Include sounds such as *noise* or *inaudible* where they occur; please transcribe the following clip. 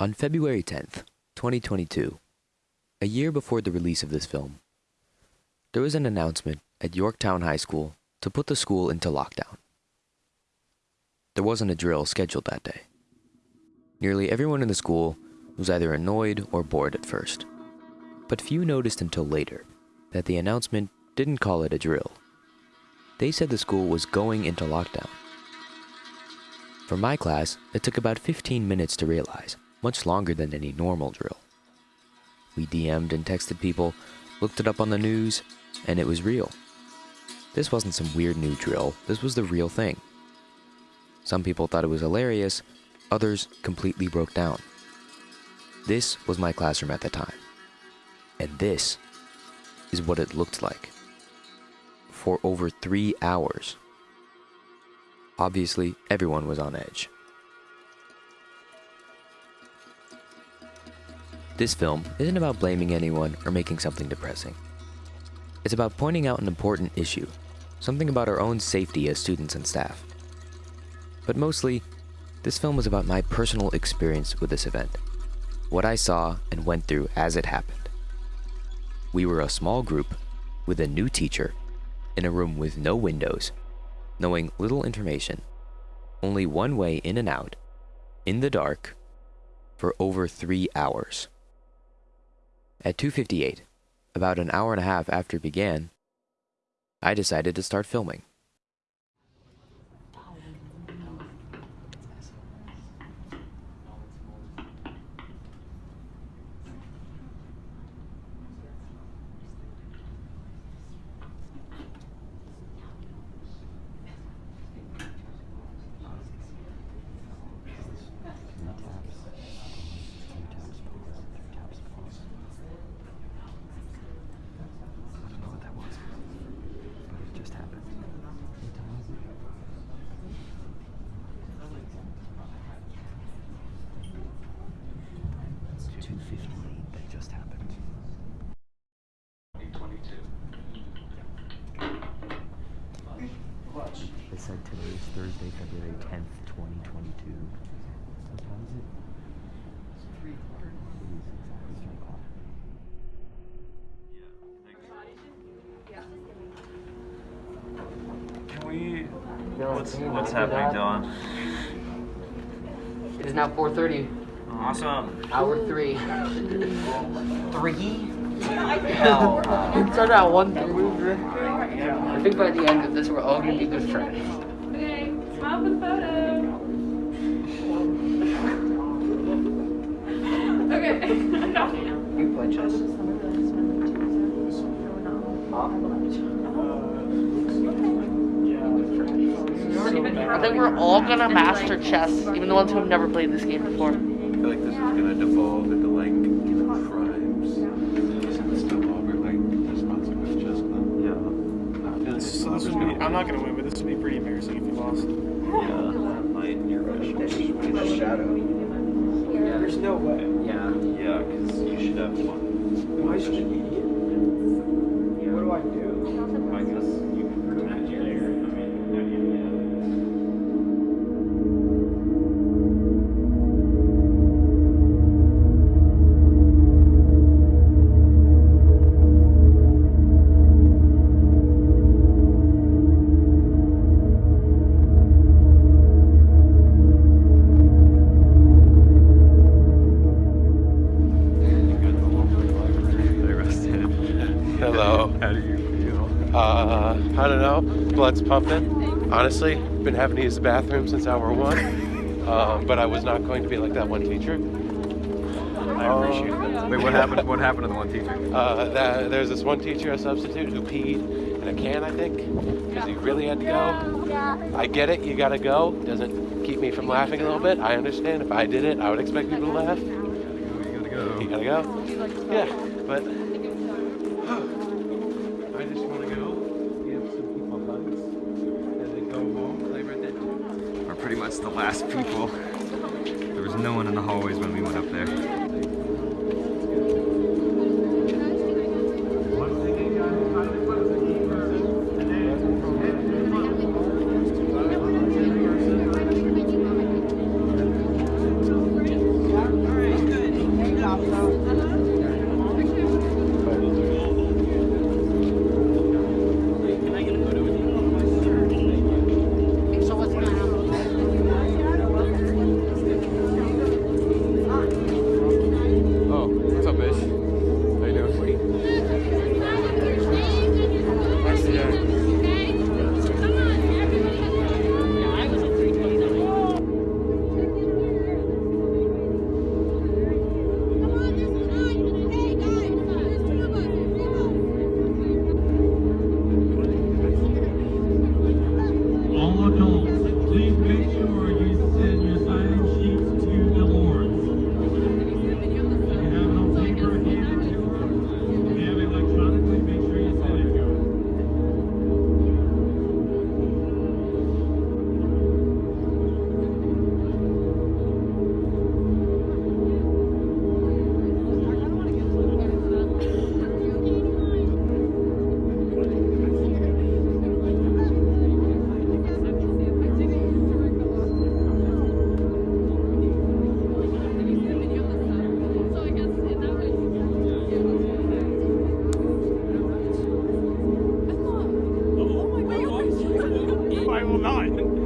On February 10th, 2022, a year before the release of this film, there was an announcement at Yorktown High School to put the school into lockdown. There wasn't a drill scheduled that day. Nearly everyone in the school was either annoyed or bored at first, but few noticed until later that the announcement didn't call it a drill. They said the school was going into lockdown. For my class, it took about 15 minutes to realize, much longer than any normal drill. We DM'd and texted people, looked it up on the news, and it was real. This wasn't some weird new drill, this was the real thing. Some people thought it was hilarious, others completely broke down. This was my classroom at the time. And this is what it looked like. For over three hours. Obviously, everyone was on edge. This film isn't about blaming anyone or making something depressing. It's about pointing out an important issue, something about our own safety as students and staff. But mostly, this film was about my personal experience with this event, what I saw and went through as it happened. We were a small group with a new teacher in a room with no windows, knowing little information, only one way in and out, in the dark, for over three hours. At 2.58, about an hour and a half after it began, I decided to start filming. I don't know what that was, but it just happened. It's 258 that just happened. They said today is Thursday, February 10th, 2022. What time is it? It is exactly 3 o'clock. Can we? What's what's happening, Dylan? It is now 4:30. Awesome. Hour three. Three. *laughs* It started at one. I think by the end of this, we're all gonna be good friends. The photo. okay. You play chess. I think we're all gonna master chess, even the ones who have never played this game before. I feel like this is gonna devolve into like This, would be, I'm not gonna win, but this would be pretty embarrassing if you lost. Yeah. Light your the shadow. There's no way. Yeah. Yeah, because you should have one. Why should you? What do I do? I guess Uh, I don't know. Blood's pumping. Honestly, been having to use the bathroom since hour one. Um, *laughs* but I was not going to be like that one teacher. I appreciate that. Wait, what happened? *laughs* What happened to the one teacher? Uh, that, there's this one teacher, a substitute, who peed in a can, I think, because he really had to go. I get it, you gotta go. Doesn't keep me from laughing a little bit. I understand. If I did it, I would expect people to laugh. You gotta go. You gotta go. Yeah, but *sighs* *laughs* I just want to go give some people hugs and then go home, play Red Dead 2. We're pretty much the last people. There was no one in the hallways when we went up there. will not.